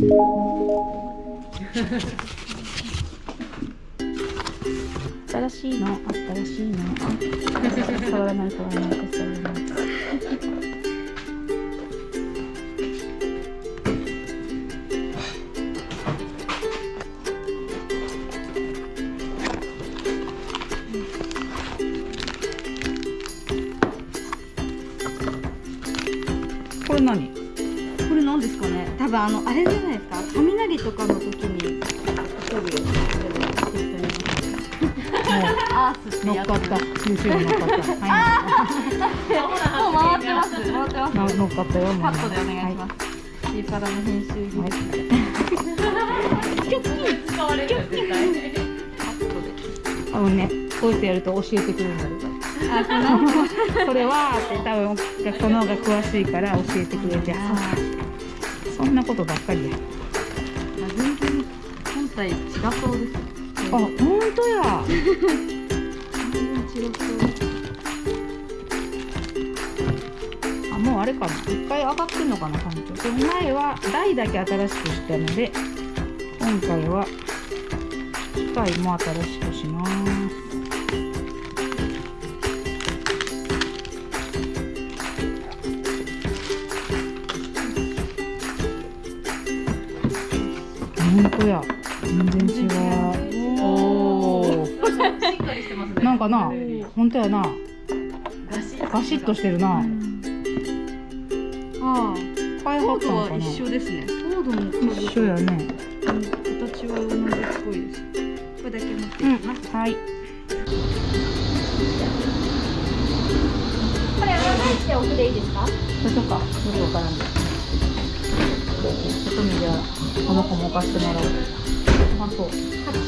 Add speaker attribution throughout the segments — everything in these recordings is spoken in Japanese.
Speaker 1: 新しいの新しいの。触らない触らない触らない。
Speaker 2: あのあれじゃないですか？雷とかの時に飛ぶよアースってやつ
Speaker 1: 乗っかった収集に乗っかったはい。
Speaker 2: もう回ってます回ってます
Speaker 1: な乗っかったよ
Speaker 2: カットでお願いします、シーパラの編集技
Speaker 1: はい
Speaker 2: 術使われるよ絶対
Speaker 1: あのねこうやってやると教えてくれるんだよ
Speaker 2: あこの
Speaker 1: それはって多分学校の方が詳しいから教えてくれてあそんなことばっかりや。
Speaker 2: 全然本体違そうです
Speaker 1: あ本当や。
Speaker 2: 全然違そう。
Speaker 1: あもうあれかな。一回上がってんのかな環境でも前は台だけ新しくしたので今回は機械も新しくします本当や。全然違う。おおなんかな本当やな。
Speaker 2: ガシ
Speaker 1: ッと。してるな。
Speaker 2: ああ
Speaker 1: 開発
Speaker 2: コードは
Speaker 1: かな
Speaker 2: 一緒ですね。コードも
Speaker 1: 一緒やね。
Speaker 2: 形は同じっぽいです。これだけ持って
Speaker 1: うん
Speaker 2: いきます、
Speaker 1: はい。
Speaker 3: これ裏返して奥でいいですか？
Speaker 1: そうか。よくわからんで外見じゃこの子も置かしてもらおうあそう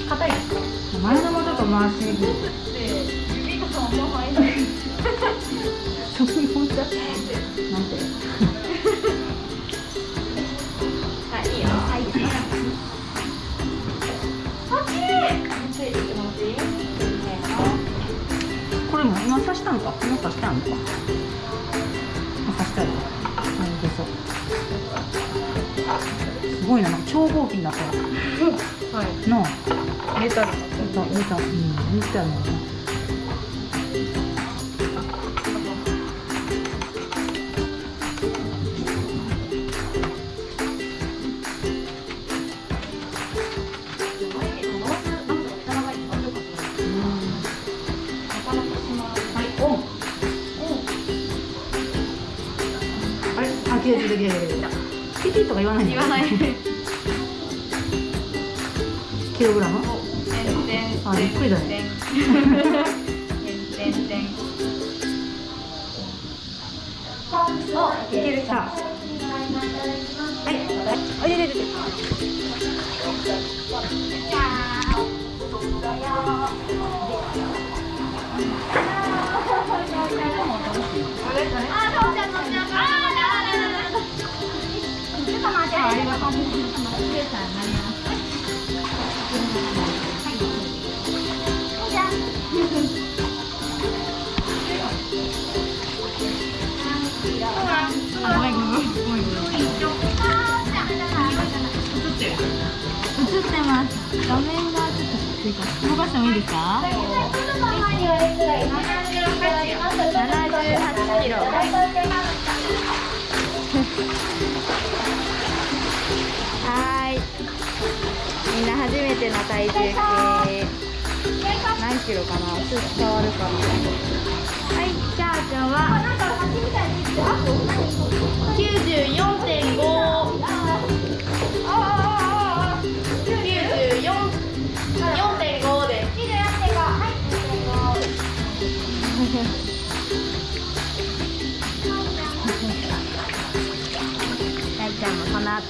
Speaker 3: 硬いですか？
Speaker 1: 前のもちょっと回しにくい
Speaker 3: 指がそのままいない
Speaker 1: そこに本当なんて
Speaker 3: はいいよはいこ
Speaker 1: れも今刺したんか今刺してあんのか？ごいななんか超合金だった
Speaker 2: はい
Speaker 1: なあ
Speaker 2: メタル
Speaker 1: 見た。見たうん見たのなはい。オンあれ？あ切れてる切れてる切れてるピピとか言わない
Speaker 2: 言わない。
Speaker 1: キログラム？あびっくりだね。
Speaker 2: いける。
Speaker 1: さあ
Speaker 2: はい。あい。れれれ映ってます。画面がちょっと低いから。動かしてもいいですか？78キロ。はーい。みんな初めての体重計。何キロかな？ちょっと伝わるかなはい。じゃあちゃんは？94.5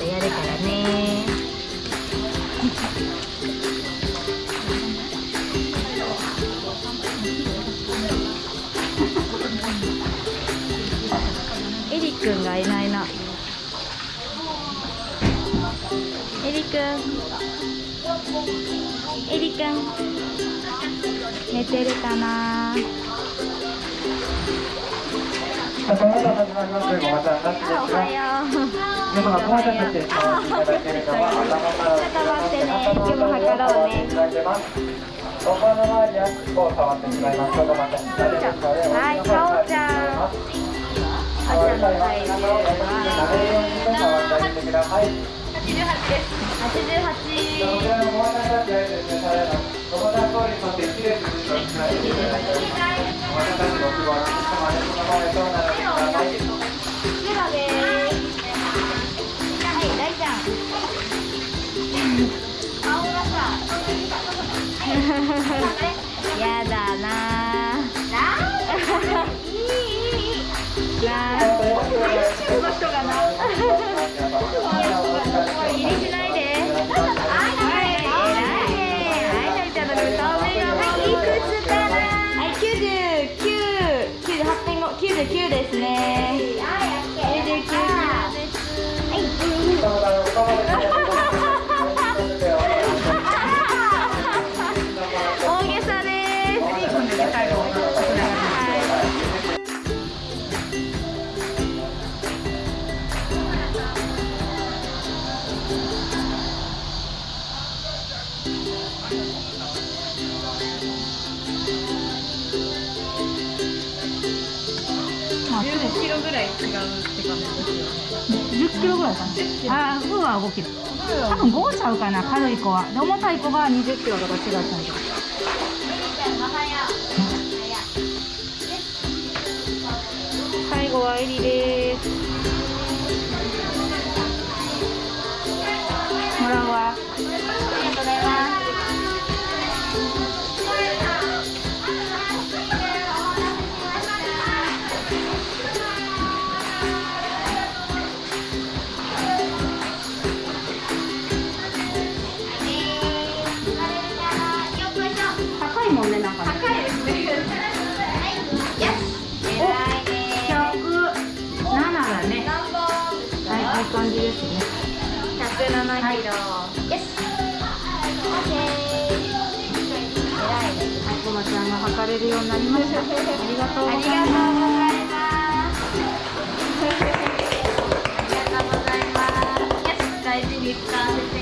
Speaker 2: んもこの後やるからね。エリくんがいないな。エリくんエリくん寝てるかな？
Speaker 4: この後始まりますごまちゃんなしです
Speaker 2: あお
Speaker 4: が
Speaker 2: はよう
Speaker 4: 皆様ごまちゃんたちで回していただけるのは頭から
Speaker 2: ちょっと待ってね今日も測ろうね
Speaker 4: いただけますお顔の周りや尻尾を触ってしまいますとごまちゃん大丈夫ですので
Speaker 2: はいかおちゃんあおちゃんの体重は
Speaker 4: 慣れるようにして触ってあげてください
Speaker 3: 八十八です。
Speaker 2: 88
Speaker 4: こちらのごまちゃんたちがですねされますごまちゃん通りとってきれいにずっとしないでいただいてごまちゃんたちの奥は様でそのままでとなられて
Speaker 2: やだなぁロ
Speaker 3: ぐらい違うって感じですよね。
Speaker 1: 10キロぐらいかな。あーフーは5キロ多分5ちゃうかな軽い子は。で重たい子が20キロとか違ったんで最後はエリです。もらうわ107
Speaker 2: キロ、
Speaker 1: はい。
Speaker 2: よしオッケー偉い。ね
Speaker 1: はい、こまちゃんが測れるようになりました。ありがとうござい。ます。
Speaker 2: ありがとうござい。ます大事に使わせて